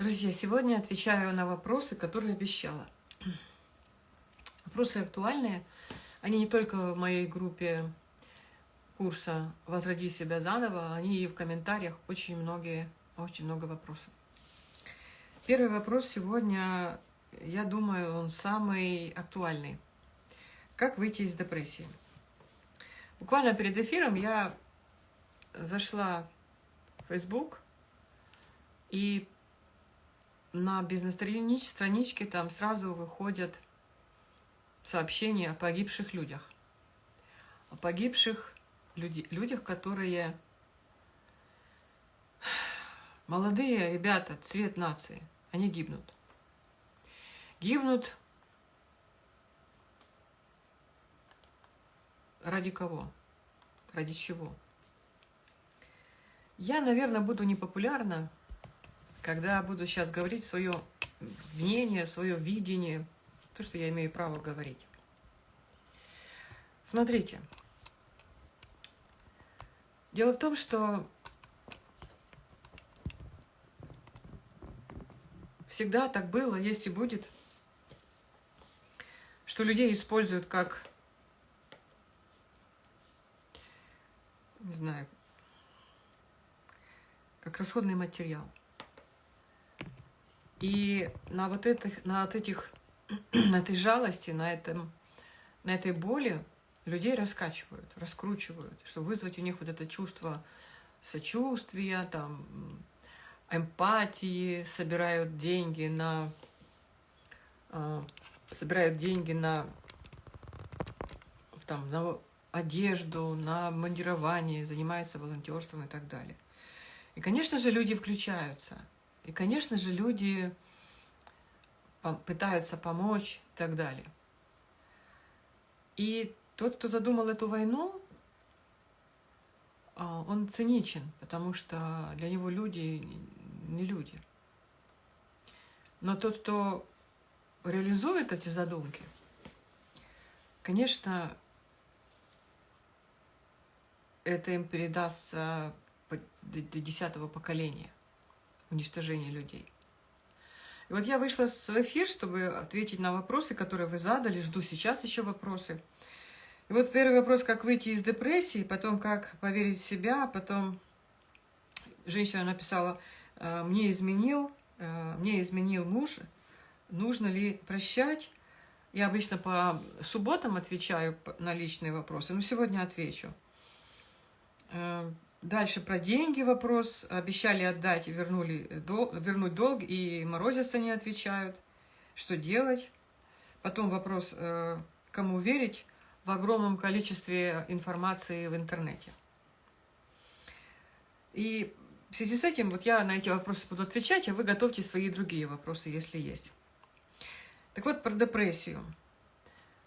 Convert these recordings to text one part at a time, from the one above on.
Друзья, сегодня отвечаю на вопросы, которые обещала. Вопросы актуальные. Они не только в моей группе курса «Возроди себя заново», они и в комментариях очень многие, очень много вопросов. Первый вопрос сегодня, я думаю, он самый актуальный. Как выйти из депрессии? Буквально перед эфиром я зашла в Facebook и на бизнес-страничке там сразу выходят сообщения о погибших людях. О погибших люди, людях, которые молодые ребята, цвет нации, они гибнут. Гибнут ради кого? Ради чего? Я, наверное, буду непопулярна, когда буду сейчас говорить свое мнение, свое видение, то, что я имею право говорить. Смотрите. Дело в том, что всегда так было, есть и будет, что людей используют как, не знаю, как расходный материал. И на вот этих, на вот этих, на этой жалости, на, этом, на этой боли людей раскачивают, раскручивают, чтобы вызвать у них вот это чувство сочувствия, там, эмпатии, собирают деньги на, э, собирают деньги на, там, на одежду, на мандирование, занимаются волонтерством и так далее. И, конечно же, люди включаются – и, конечно же, люди пытаются помочь и так далее. И тот, кто задумал эту войну, а, он циничен, потому что для него люди не люди. Но тот, кто реализует эти задумки, конечно, это им передастся до десятого поколения уничтожения людей. И вот я вышла в эфир, чтобы ответить на вопросы, которые вы задали. Жду сейчас еще вопросы. И вот первый вопрос, как выйти из депрессии, потом как поверить в себя, потом женщина написала, «Э, мне изменил, э, мне изменил муж, нужно ли прощать? Я обычно по субботам отвечаю на личные вопросы, но сегодня отвечу. Э, Дальше про деньги вопрос. Обещали отдать вернули, дол, вернуть долг, и морозятся не отвечают. Что делать? Потом вопрос, э, кому верить в огромном количестве информации в интернете. И в связи с этим вот я на эти вопросы буду отвечать, а вы готовьте свои другие вопросы, если есть. Так вот, про депрессию.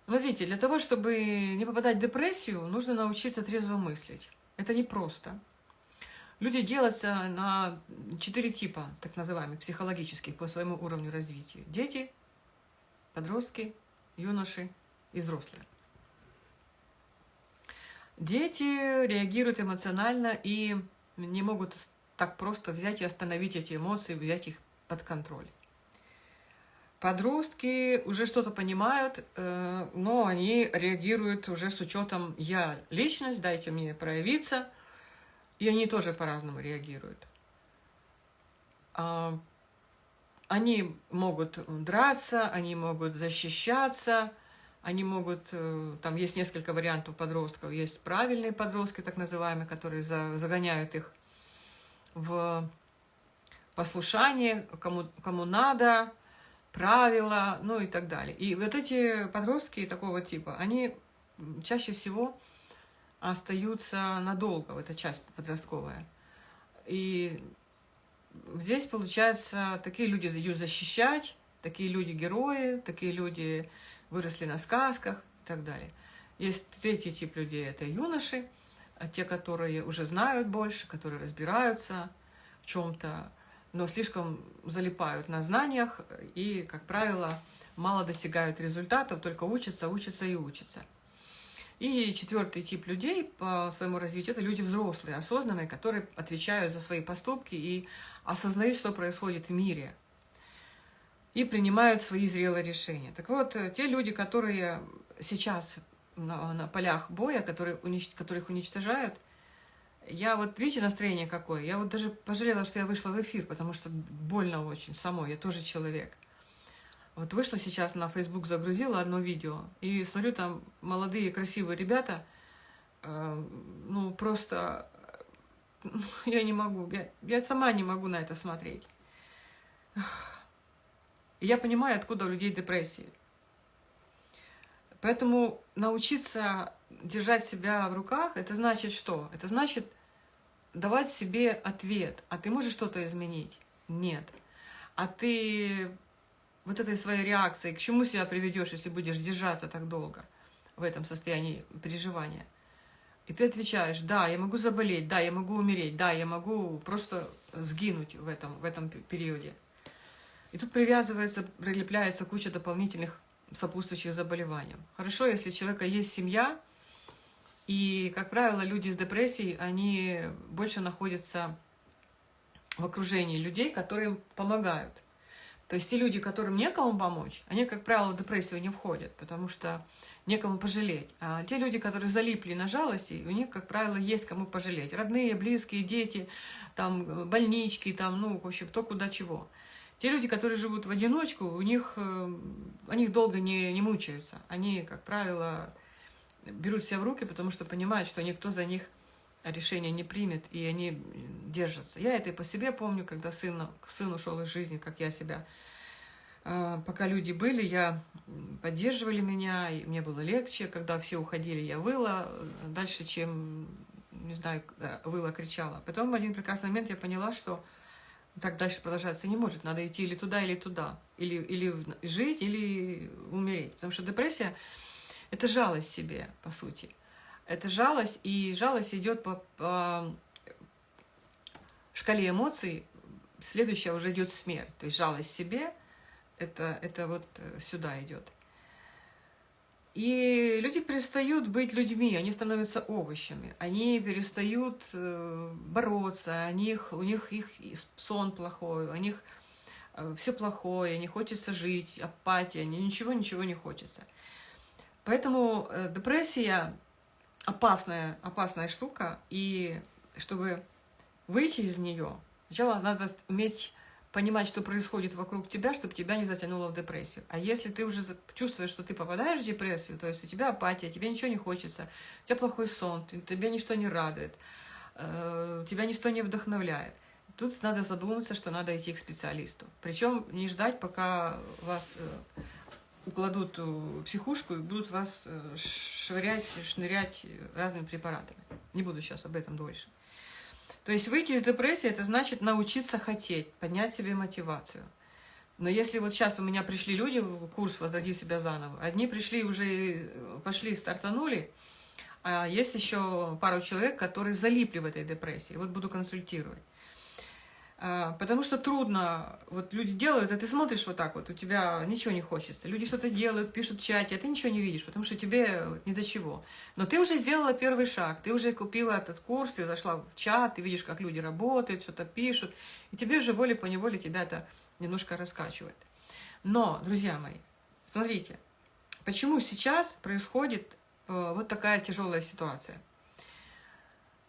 Смотрите, для того, чтобы не попадать в депрессию, нужно научиться трезво мыслить. Это непросто. Люди делятся на четыре типа, так называемых, психологических, по своему уровню развития. Дети, подростки, юноши и взрослые. Дети реагируют эмоционально и не могут так просто взять и остановить эти эмоции, взять их под контроль. Подростки уже что-то понимают, э, но они реагируют уже с учетом «я личность, дайте мне проявиться», и они тоже по-разному реагируют. А, они могут драться, они могут защищаться, они могут, э, там есть несколько вариантов подростков, есть правильные подростки, так называемые, которые загоняют их в послушание, кому, кому надо, правила, ну и так далее. И вот эти подростки такого типа, они чаще всего остаются надолго, в эта часть подростковая. И здесь, получается, такие люди идут защищать, такие люди герои, такие люди выросли на сказках и так далее. Есть третий тип людей, это юноши, а те, которые уже знают больше, которые разбираются в чем-то, но слишком залипают на знаниях и, как правило, мало достигают результатов, только учатся, учатся и учатся. И четвертый тип людей по своему развитию – это люди взрослые, осознанные, которые отвечают за свои поступки и осознают, что происходит в мире, и принимают свои зрелые решения. Так вот, те люди, которые сейчас на, на полях боя, которые унич... которых уничтожают, я вот, видите, настроение какое? Я вот даже пожалела, что я вышла в эфир, потому что больно очень самой, я тоже человек. Вот вышла сейчас на Facebook, загрузила одно видео, и смотрю, там молодые красивые ребята, э, ну, просто, я не могу, я, я сама не могу на это смотреть. Я понимаю, откуда у людей депрессии. Поэтому научиться держать себя в руках, это значит что? Это значит давать себе ответ. А ты можешь что-то изменить? Нет. А ты вот этой своей реакцией, к чему себя приведешь, если будешь держаться так долго в этом состоянии переживания? И ты отвечаешь, да, я могу заболеть, да, я могу умереть, да, я могу просто сгинуть в этом, в этом периоде. И тут привязывается, прилепляется куча дополнительных сопутствующих заболеваний. Хорошо, если у человека есть семья, и, как правило, люди с депрессией, они больше находятся в окружении людей, которые им помогают. То есть те люди, которым некому помочь, они, как правило, в депрессию не входят, потому что некому пожалеть. А те люди, которые залипли на жалости, у них, как правило, есть кому пожалеть. Родные, близкие, дети, там, больнички, там, ну, в общем, кто куда чего. Те люди, которые живут в одиночку, у них, э, они долго не, не мучаются. Они, как правило, берут себя в руки, потому что понимают, что никто за них решение не примет, и они держатся. Я это и по себе помню, когда сын, сын ушел из жизни, как я себя. Э, пока люди были, я поддерживали меня, и мне было легче. Когда все уходили, я выла дальше, чем, не знаю, э, выла, кричала. Потом в один прекрасный момент я поняла, что так дальше продолжаться не может. Надо идти или туда, или туда. Или, или жить, или умереть. Потому что депрессия – это жалость себе, по сути. Это жалость, и жалость идет по, по шкале эмоций. Следующая уже идет смерть. То есть жалость себе – это, это вот сюда идет. И люди перестают быть людьми, они становятся овощами, они перестают э, бороться, у них, у них их сон плохой, у них э, все плохое, не хочется жить, апатия, ничего-ничего не хочется. Поэтому э, депрессия опасная, опасная штука, и чтобы выйти из нее, сначала надо уметь понимать, что происходит вокруг тебя, чтобы тебя не затянуло в депрессию. А если ты уже чувствуешь, что ты попадаешь в депрессию, то есть у тебя апатия, тебе ничего не хочется, у тебя плохой сон, тебя ничто не радует, э, тебя ничто не вдохновляет, тут надо задуматься, что надо идти к специалисту. Причем не ждать, пока вас э, укладут в психушку и будут вас э, швырять, шнырять разными препаратами. Не буду сейчас об этом дольше. То есть выйти из депрессии – это значит научиться хотеть, поднять себе мотивацию. Но если вот сейчас у меня пришли люди в курс «Возроди себя заново», одни пришли уже, пошли, стартанули, а есть еще пару человек, которые залипли в этой депрессии. Вот буду консультировать. А, потому что трудно, вот люди делают, а ты смотришь вот так вот, у тебя ничего не хочется. Люди что-то делают, пишут в чате, а ты ничего не видишь, потому что тебе ни до чего. Но ты уже сделала первый шаг, ты уже купила этот курс, ты зашла в чат, ты видишь, как люди работают, что-то пишут, и тебе уже волей-поневоле тебя это немножко раскачивает. Но, друзья мои, смотрите, почему сейчас происходит э, вот такая тяжелая ситуация –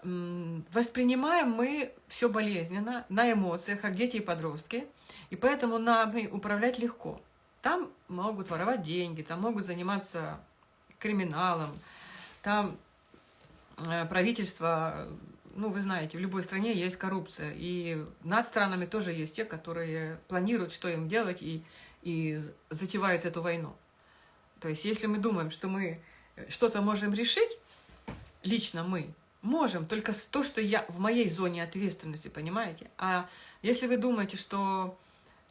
воспринимаем мы все болезненно, на эмоциях, как дети и подростки, и поэтому нами управлять легко. Там могут воровать деньги, там могут заниматься криминалом, там э, правительство, ну, вы знаете, в любой стране есть коррупция, и над странами тоже есть те, которые планируют, что им делать, и, и затевают эту войну. То есть, если мы думаем, что мы что-то можем решить, лично мы, Можем, только то, что я в моей зоне ответственности, понимаете? А если вы думаете, что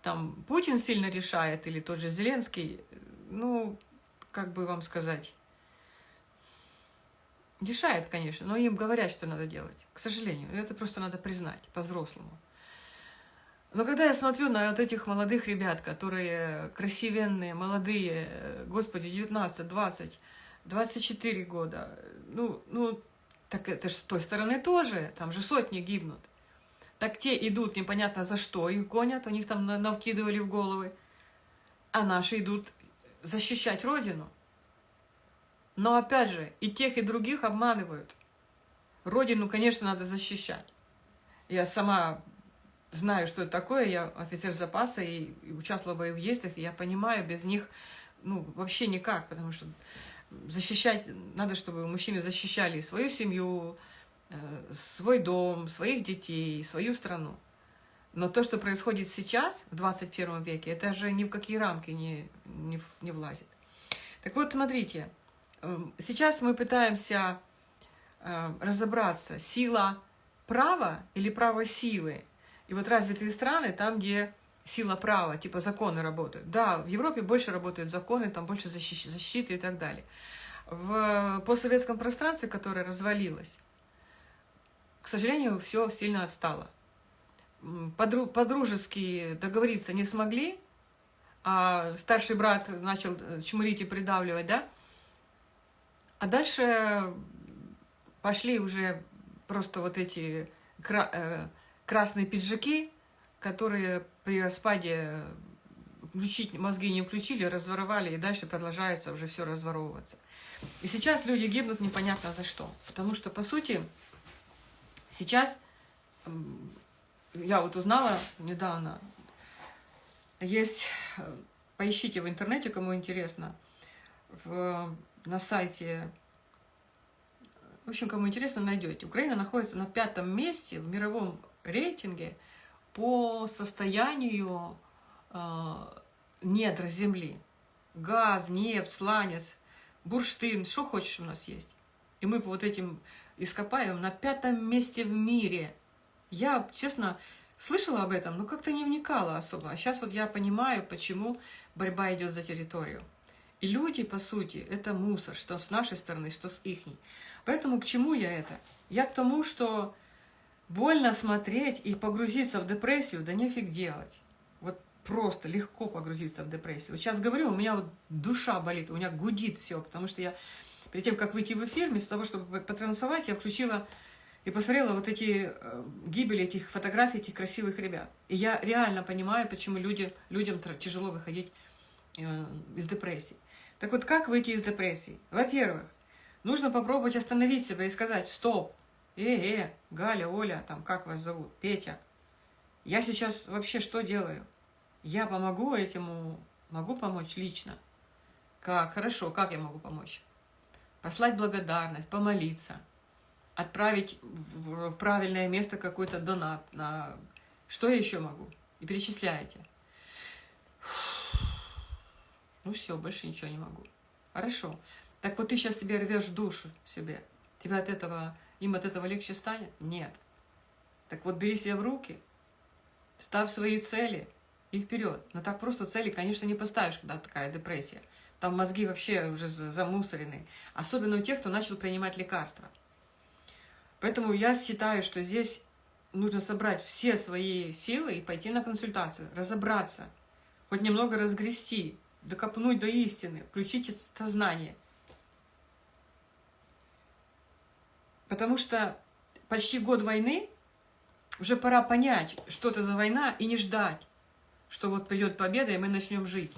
там Путин сильно решает, или тот же Зеленский, ну, как бы вам сказать, решает, конечно, но им говорят, что надо делать. К сожалению, это просто надо признать по-взрослому. Но когда я смотрю на вот этих молодых ребят, которые красивенные, молодые, господи, 19, 20, 24 года, ну, ну так это же с той стороны тоже, там же сотни гибнут. Так те идут непонятно за что, их гонят, у них там навкидывали в головы. а наши идут защищать Родину. Но опять же, и тех, и других обманывают. Родину, конечно, надо защищать. Я сама знаю, что это такое, я офицер запаса и, участвовала в боевых действиях, и я понимаю, без них ну, вообще никак, потому что защищать, надо, чтобы мужчины защищали свою семью, э, свой дом, своих детей, свою страну. Но то, что происходит сейчас, в 21 веке, это же ни в какие рамки не, не, не влазит. Так вот, смотрите, эм, сейчас мы пытаемся э, разобраться, сила права или право силы. И вот развитые страны, там, где сила права, типа законы работают. Да, в Европе больше работают законы, там больше защиты и так далее. В постсоветском пространстве, которое развалилось, к сожалению, все сильно отстало подружески договориться не смогли, а старший брат начал э, чмурить и придавливать, да? А дальше пошли уже просто вот эти кра э, красные пиджаки, которые при распаде включить, мозги не включили, разворовали, и дальше продолжается уже все разворовываться. И сейчас люди гибнут непонятно за что. Потому что, по сути, сейчас я вот узнала недавно, есть, поищите в интернете, кому интересно, в, на сайте, в общем, кому интересно, найдете. Украина находится на пятом месте в мировом рейтинге по состоянию э, недр земли. Газ, нефть, сланец, бурштин, что хочешь у нас есть. И мы по вот этим ископаем на пятом месте в мире – я, честно, слышала об этом, но как-то не вникала особо. А сейчас вот я понимаю, почему борьба идет за территорию. И люди, по сути, это мусор, что с нашей стороны, что с ихней. Поэтому к чему я это? Я к тому, что больно смотреть и погрузиться в депрессию, да нефиг делать. Вот просто легко погрузиться в депрессию. Вот сейчас говорю, у меня вот душа болит, у меня гудит все, потому что я перед тем, как выйти в эфир, вместо того, чтобы потрансовать, я включила и посмотрела вот эти э, гибели этих фотографий, этих красивых ребят. И я реально понимаю, почему люди, людям тяжело выходить э, из депрессии. Так вот, как выйти из депрессии? Во-первых, нужно попробовать остановить себя и сказать, стоп, э-э, Галя, Оля, там, как вас зовут, Петя, я сейчас вообще что делаю? Я помогу этому, могу помочь лично. Как? Хорошо, как я могу помочь? Послать благодарность, помолиться – отправить в правильное место какой-то донат. На... Что я еще могу? И перечисляете. Ну все, больше ничего не могу. Хорошо. Так вот ты сейчас себе рвешь душу себе. Тебя от этого, им от этого легче станет? Нет. Так вот бери себя в руки, ставь свои цели и вперед. Но так просто цели, конечно, не поставишь, когда такая депрессия. Там мозги вообще уже замусорены. Особенно у тех, кто начал принимать лекарства. Поэтому я считаю, что здесь нужно собрать все свои силы и пойти на консультацию, разобраться, хоть немного разгрести, докопнуть до истины, включить сознание. Потому что почти год войны, уже пора понять, что это за война, и не ждать, что вот придет победа, и мы начнем жить.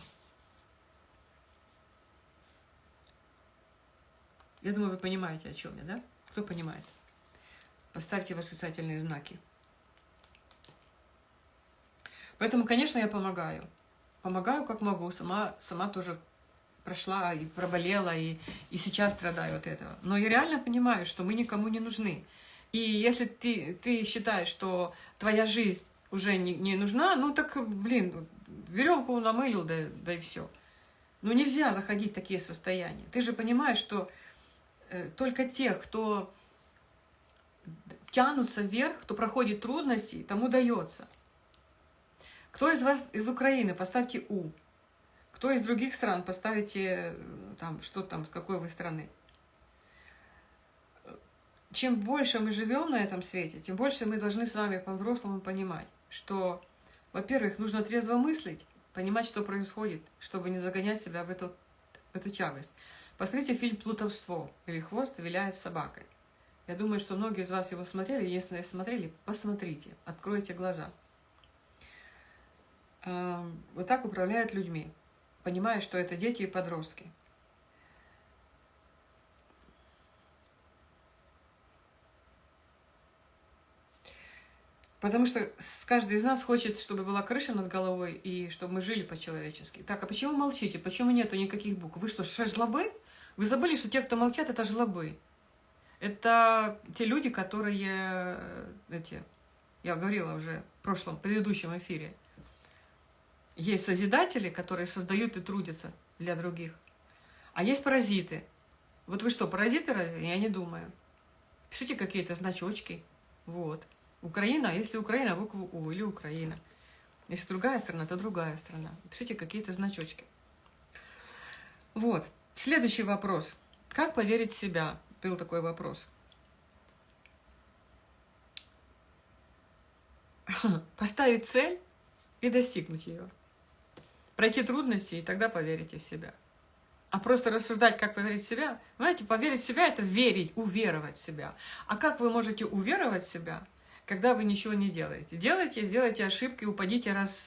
Я думаю, вы понимаете, о чем я, да? Кто понимает? Поставьте восклицательные знаки. Поэтому, конечно, я помогаю. Помогаю, как могу. Сама, сама тоже прошла и проболела, и, и сейчас страдаю от этого. Но я реально понимаю, что мы никому не нужны. И если ты, ты считаешь, что твоя жизнь уже не, не нужна, ну так, блин, веревку намылил, да, да и все. Но нельзя заходить в такие состояния. Ты же понимаешь, что э, только тех, кто тянутся вверх, кто проходит трудности, тому дается. Кто из вас из Украины, поставьте У. Кто из других стран, поставите там, что там, с какой вы страны. Чем больше мы живем на этом свете, тем больше мы должны с вами по-взрослому понимать, что, во-первых, нужно трезво мыслить, понимать, что происходит, чтобы не загонять себя в эту, в эту тягость. Посмотрите фильм «Плутовство» или «Хвост виляет собакой». Я думаю, что многие из вас его смотрели. Если не смотрели, посмотрите, откройте глаза. Вот так управляют людьми. Понимая, что это дети и подростки. Потому что каждый из нас хочет, чтобы была крыша над головой и чтобы мы жили по-человечески. Так, а почему молчите? Почему нету никаких букв? Вы что, жлобы? Вы забыли, что те, кто молчат, это жлобы. Это те люди, которые, э, эти, я говорила уже в прошлом, предыдущем эфире, есть созидатели, которые создают и трудятся для других. А есть паразиты. Вот вы что, паразиты разве? Я не думаю. Пишите какие-то значочки. Вот. Украина, если Украина, букву У или Украина. Если другая страна, то другая страна. Пишите какие-то значочки. Вот. Следующий вопрос. Как поверить в себя? Был такой вопрос. Поставить цель и достигнуть ее. Пройти трудности, и тогда поверите в себя. А просто рассуждать, как поверить в себя, знаете, поверить в себя – это верить, уверовать в себя. А как вы можете уверовать в себя – когда вы ничего не делаете. Делайте, сделайте ошибки, упадите раз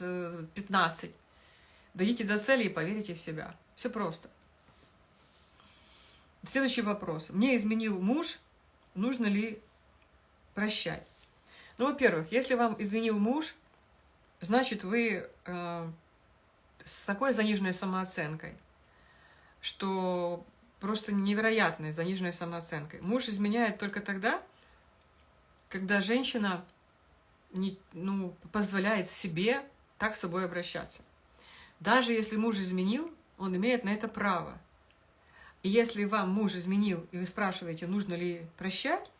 15. Э, Дойдите до цели и поверите в себя. Все просто. Следующий вопрос. Мне изменил муж, нужно ли прощать? Ну, во-первых, если вам изменил муж, значит, вы э, с такой заниженной самооценкой, что просто невероятной заниженной самооценкой. Муж изменяет только тогда, когда женщина не, ну, позволяет себе так с собой обращаться. Даже если муж изменил, он имеет на это право. И если вам муж изменил, и вы спрашиваете, нужно ли прощать,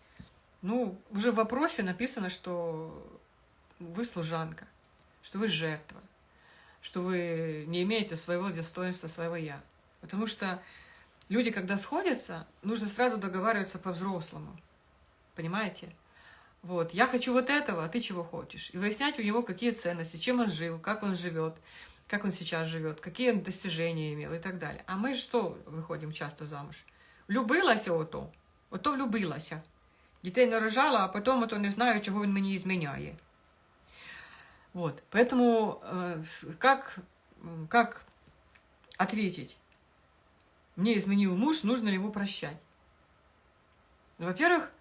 ну, уже в вопросе написано, что вы служанка, что вы жертва, что вы не имеете своего достоинства, своего «я». Потому что люди, когда сходятся, нужно сразу договариваться по-взрослому. Понимаете? Вот, я хочу вот этого, а ты чего хочешь? И выяснять у него, какие ценности, чем он жил, как он живет, как он сейчас живет, какие он достижения имел и так далее. А мы что выходим часто замуж? Влюбилася ото, ото влюбилася. Дітей нарожала, а потом ото не знаю, чого він мені зміняє. Вот, поэтому э, как, как ответить? Мне изменил муж, нужно ли его прощать? Во-первых,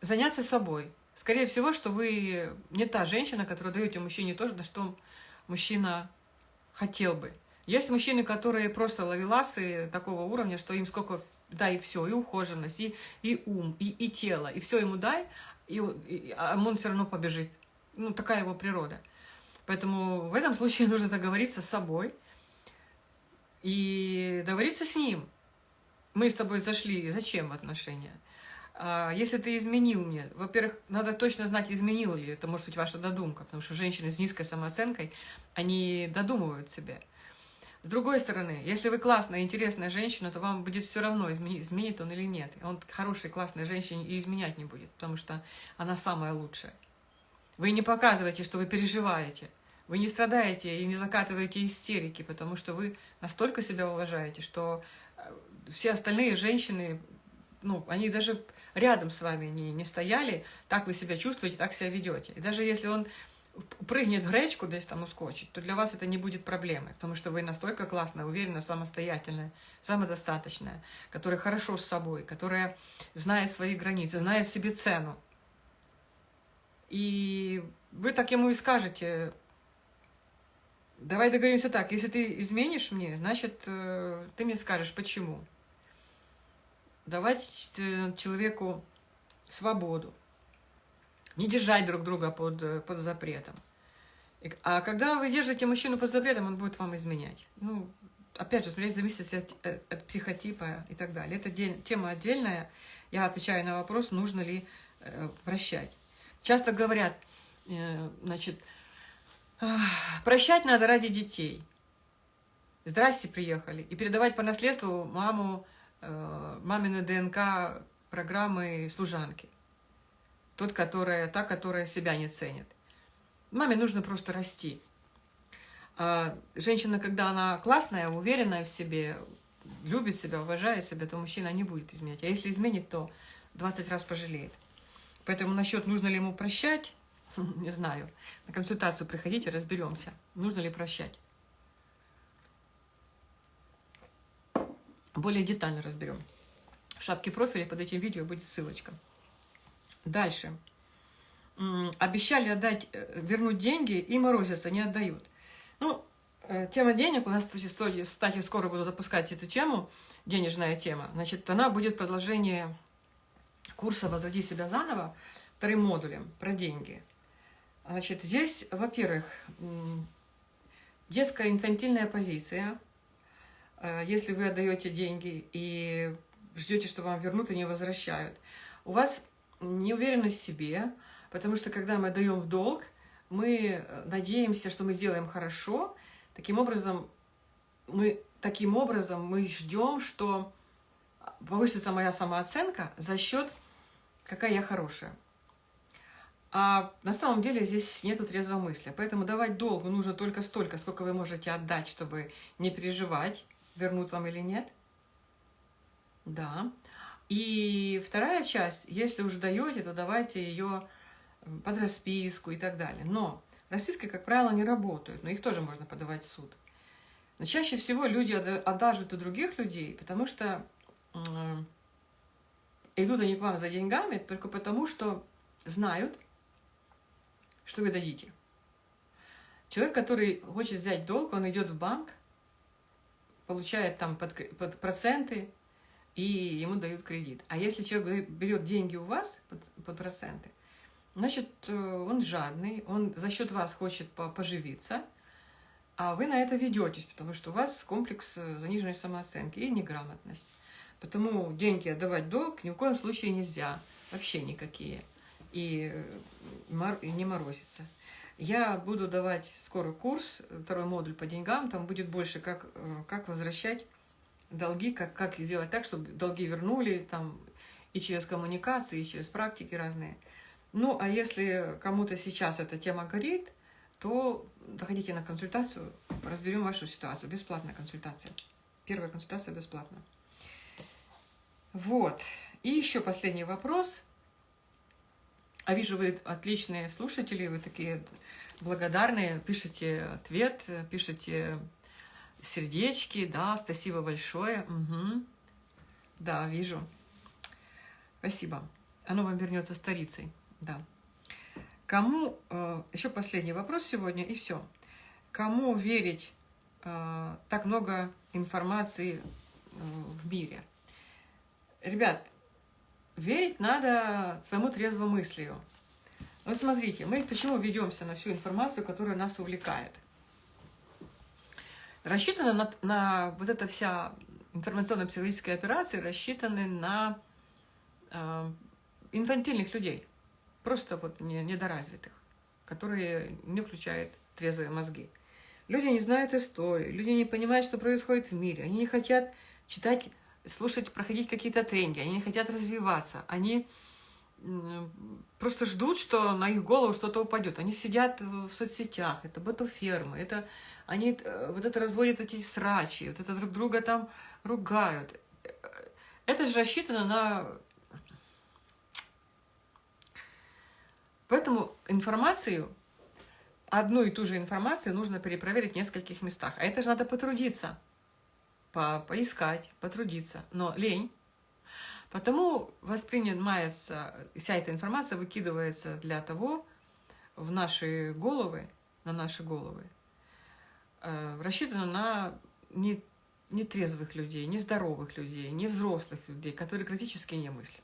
заняться собой – Скорее всего, что вы не та женщина, которая даете мужчине то, что мужчина хотел бы. Есть мужчины, которые просто ловеласы такого уровня, что им сколько дай и все, и ухоженность, и, и ум, и, и тело, и все ему дай, и, и, а он все равно побежит. Ну, такая его природа. Поэтому в этом случае нужно договориться с собой и договориться с ним. Мы с тобой зашли, зачем в отношения? А, если ты изменил мне, во-первых, надо точно знать, изменил ли. Это может быть ваша додумка, потому что женщины с низкой самооценкой, они додумывают себе. С другой стороны, если вы классная, интересная женщина, то вам будет все равно, изменит, он или нет. Он хорошей, классной женщине и изменять не будет, потому что она самая лучшая. Вы не показываете, что вы переживаете. Вы не страдаете и не закатываете истерики, потому что вы настолько себя уважаете, что э, все остальные женщины, ну, они даже рядом с вами не, не стояли, так вы себя чувствуете, так себя ведете. И даже если он прыгнет в гречку, здесь там ускочит, то для вас это не будет проблемы, потому что вы настолько классная, уверенная, самостоятельная, самодостаточная, которая хорошо с собой, которая знает свои границы, знает себе цену. И вы так ему и скажете, давай договоримся так, если ты изменишь мне, значит, э, ты мне скажешь, почему давать э, человеку свободу, не держать друг друга под, э, под запретом. А когда вы держите мужчину под запретом, он будет вам изменять. Ну, опять же, смотрите, зависит от, э, от психотипа и так далее. Это дель, тема отдельная. Я отвечаю на вопрос, нужно ли э, прощать. Часто говорят, э, значит, прощать надо ради детей. Здрасте, приехали. И передавать по наследству маму э, мамины ДНК программы служанки. Тот, которая, та, которая себя не ценит. Маме нужно просто расти. А женщина, когда она классная, уверенная в себе, любит себя, уважает себя, то мужчина не будет изменять. А если изменит, то 20 раз пожалеет. Поэтому насчет, нужно ли ему прощать, не знаю. На консультацию приходите, разберемся, нужно ли прощать. более детально разберем. В шапке профиля под этим видео будет ссылочка. Дальше. Обещали отдать, э, вернуть деньги и морозятся, не отдают. Ну, э, тема денег, у нас, кстати, скоро буду запускать эту тему, денежная тема. Значит, она будет продолжение курса «Возводи себя заново», вторым модулем про деньги. Значит, здесь, во-первых, детская инфантильная позиция. Э, если вы отдаете деньги и ждете, что вам вернут и не возвращают. У вас неуверенность в себе, потому что когда мы даем в долг, мы э, надеемся, что мы сделаем хорошо. Таким образом, мы, таким образом мы ждем, что повысится моя самооценка за счет какая я хорошая. А на самом деле здесь нету трезвого мысли. Поэтому давать долгу нужно только столько, сколько вы можете отдать, чтобы не переживать, вернут вам или нет. Да. И вторая часть, если уже даете, то давайте ее под расписку и так далее. Но расписки, как правило, не работают, но их тоже можно подавать в суд. Но чаще всего люди одаживают у других людей, потому что идут они к вам за деньгами только потому, что знают, что вы дадите. Человек, который хочет взять долг, он идет в банк, получает там под, под проценты, и ему дают кредит. А если человек берет деньги у вас под, под проценты, значит, э, он жадный, он за счет вас хочет поживиться, а вы на это ведетесь, потому что у вас комплекс э, заниженной самооценки и неграмотность. Потому деньги отдавать долг ни в коем случае нельзя, вообще никакие. И, э, не морозиться. Я буду давать скоро курс, второй модуль по деньгам, там будет больше, как, э, как возвращать долги, как, как сделать так, чтобы долги вернули, там, и через коммуникации, и через практики разные. Ну, а если кому-то сейчас эта тема горит, то заходите на консультацию, разберем вашу ситуацию. Бесплатная консультация. Первая консультация бесплатная. Вот. И еще последний вопрос. А вижу, вы отличные слушатели, вы такие благодарные, пишите ответ, пишите сердечки, да, спасибо большое. Угу. Да, вижу. Спасибо. Оно вам вернется старицей, да. Кому, э, еще последний вопрос сегодня, и все. Кому верить э, так много информации э, в мире? Ребят, верить надо своему трезвомыслию. Вот смотрите, мы почему ведемся на всю информацию, которая нас увлекает. Рассчитана на, на вот эта вся информационно-психологическая операция рассчитаны на э, инфантильных людей, просто вот не, недоразвитых, которые не включают трезвые мозги. Люди не знают истории, люди не понимают, что происходит в мире, они не хотят читать слушать, проходить какие-то тренинги, они не хотят развиваться, они просто ждут, что на их голову что-то упадет. Они сидят в соцсетях, это ботофермы, это они э, вот это разводят эти срачи, вот это друг друга там ругают. Это же рассчитано на... Поэтому информацию, одну и ту же информацию нужно перепроверить в нескольких местах. А это же надо потрудиться по поискать, потрудиться, но лень. Потому воспринимается, вся эта информация выкидывается для того в наши головы, на наши головы, э, рассчитана на не, нетрезвых людей, нездоровых людей, не взрослых людей, которые критически не мыслят.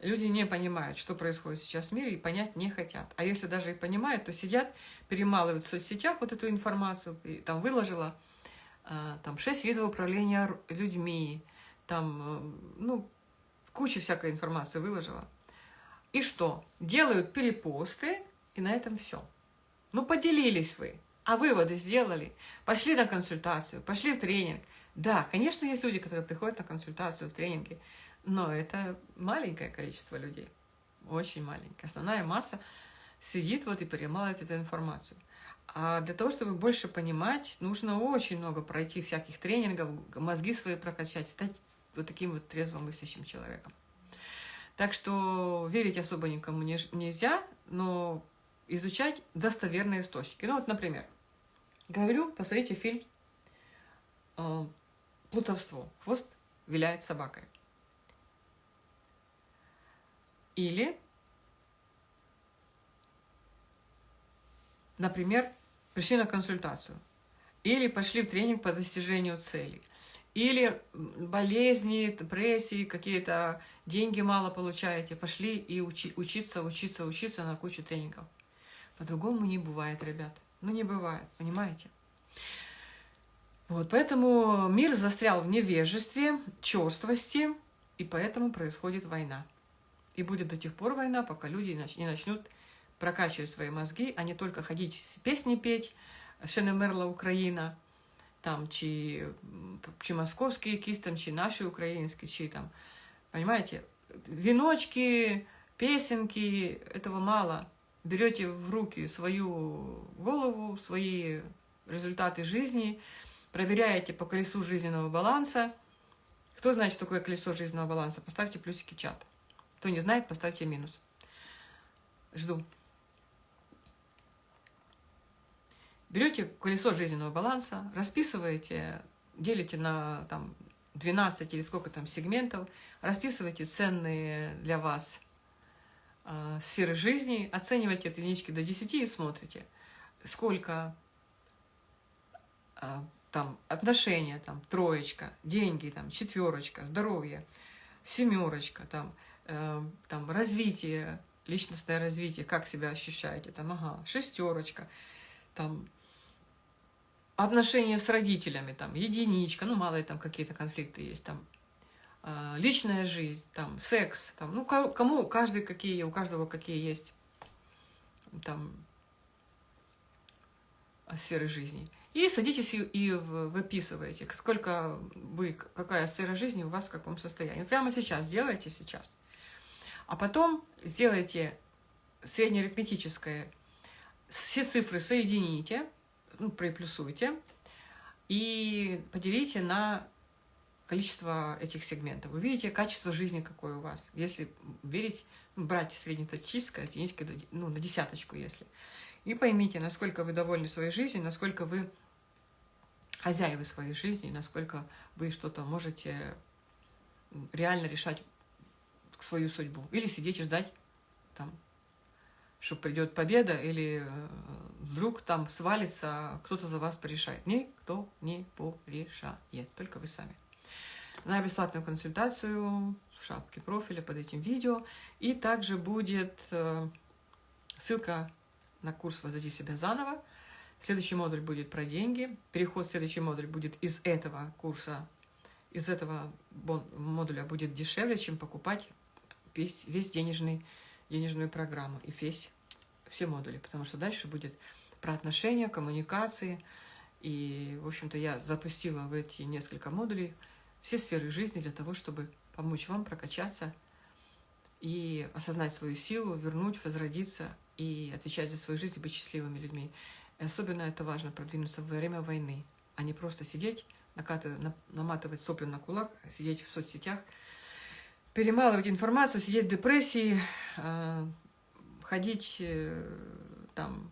Люди не понимают, что происходит сейчас в мире, и понять не хотят. А если даже и понимают, то сидят, перемалывают в соцсетях вот эту информацию, там выложила, там шесть видов управления людьми, там, э, ну, куча всякой информации выложила. И что? Делают перепосты, и на этом все. Ну, поделились вы, а выводы сделали, пошли на консультацию, пошли в тренинг. Да, конечно, есть люди, которые приходят на консультацию в тренинге, но это маленькое количество людей, очень маленькое. Основная масса сидит вот и перемалывает эту информацию. А для того, чтобы больше понимать, нужно очень много пройти всяких тренингов, мозги свои прокачать, стать вот таким вот трезвомыслящим человеком. Так что верить особо никому не, нельзя, но изучать достоверные источники. Ну вот, например, говорю, посмотрите фильм э, плутовство. Хвост виляет собакой. Или, например, пришли на консультацию. Или пошли в тренинг по достижению целей. Или болезни, депрессии, какие-то деньги мало получаете. Пошли и учи, учиться, учиться, учиться на кучу тренингов. По-другому не бывает, ребят. Ну, не бывает, понимаете? Вот, поэтому мир застрял в невежестве, черствости, и поэтому происходит война. И будет до тех пор война, пока люди не начнут прокачивать свои мозги, а не только ходить песни петь, Шенемерла Украина, там, чи, чи московські якісь чи наши украинские, чи там, понимаете, веночки, песенки, этого мало. Берете в руки свою голову, свои результаты жизни, проверяете по колесу жизненного баланса. Кто знает, что такое колесо жизненного баланса, поставьте плюсики чат. Кто не знает, поставьте минус. Жду. Берете колесо жизненного баланса, расписываете, делите на там, 12 или сколько там сегментов, расписываете ценные для вас э, сферы жизни, оцениваете от единички до 10 и смотрите, сколько э, там отношения, там троечка, деньги, там четверочка, здоровье, семерочка, там, э, там развитие, личностное развитие, как себя ощущаете, там, ага, шестерочка, там отношения с родителями, там, единичка, ну, мало там какие-то конфликты есть, там, э, личная жизнь, там, секс, там, ну, кому, каждый какие, у каждого какие есть, там, сферы жизни. И садитесь и, выписываете, сколько вы, какая сфера жизни у вас в каком состоянии. Прямо сейчас, сделайте сейчас. А потом сделайте среднеарифметическое, все цифры соедините, ну, приплюсуйте и поделите на количество этих сегментов. Вы видите качество жизни, какое у вас. Если верить, ну, брать среднестатистическое, единичка, ну, на десяточку, если. И поймите, насколько вы довольны своей жизнью, насколько вы хозяевы своей жизни, насколько вы что-то можете реально решать свою судьбу. Или сидеть и ждать там что придет победа, или э, вдруг там свалится, кто-то за вас порешает. Никто не порешает, только вы сами. На бесплатную консультацию в шапке профиля под этим видео. И также будет э, ссылка на курс «Возводи себя заново». Следующий модуль будет про деньги. Переход в следующий модуль будет из этого курса, из этого модуля будет дешевле, чем покупать весь, весь денежный, денежную программу и весь все модули, потому что дальше будет про отношения, коммуникации. И, в общем-то, я запустила в эти несколько модулей все сферы жизни для того, чтобы помочь вам прокачаться и осознать свою силу, вернуть, возродиться и отвечать за свою жизнь, быть счастливыми людьми. И особенно это важно продвинуться во время войны, а не просто сидеть, накатывать, наматывать сопли на кулак, сидеть в соцсетях, перемалывать информацию, сидеть в депрессии, а, ходить э, там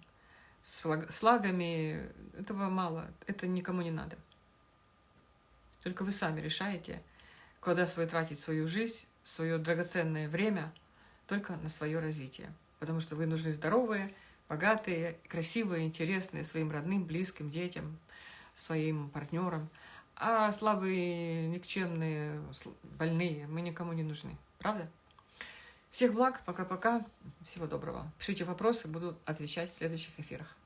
с флагами, этого мало, это никому не надо. Только вы сами решаете, куда свой тратить свою жизнь, свое драгоценное время только на свое развитие. Потому что вы нужны здоровые, богатые, красивые, интересные своим родным, близким, детям, своим партнерам. А слабые, никчемные, больные мы никому не нужны. Правда? Всех благ, пока-пока, всего доброго. Пишите вопросы, буду отвечать в следующих эфирах.